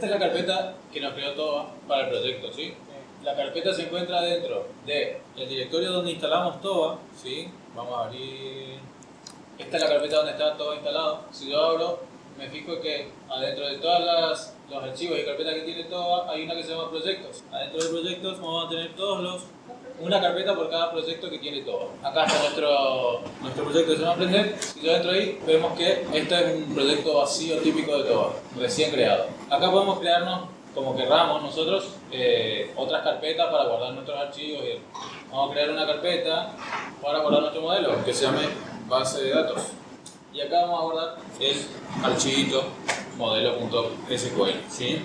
Esta es la carpeta que nos creó TOA para el proyecto, ¿sí? La carpeta se encuentra dentro del directorio donde instalamos TOA, ¿sí? Vamos a abrir... Esta es la carpeta donde está todo instalado. Si yo abro, me fijo que adentro de todos los archivos y carpetas que tiene TOA hay una que se llama proyectos. Adentro de proyectos vamos a tener todos los una carpeta por cada proyecto que tiene TOA. Acá está nuestro, nuestro proyecto que se llama Aprender. Si yo entro ahí, vemos que este es un proyecto vacío típico de TOA, recién creado. Acá podemos crearnos como querramos nosotros eh, otras carpetas para guardar nuestros archivos. Vamos a crear una carpeta para guardar nuestro modelo que se llame base de datos. Y acá vamos a guardar el archivito modelo.sql. ¿sí?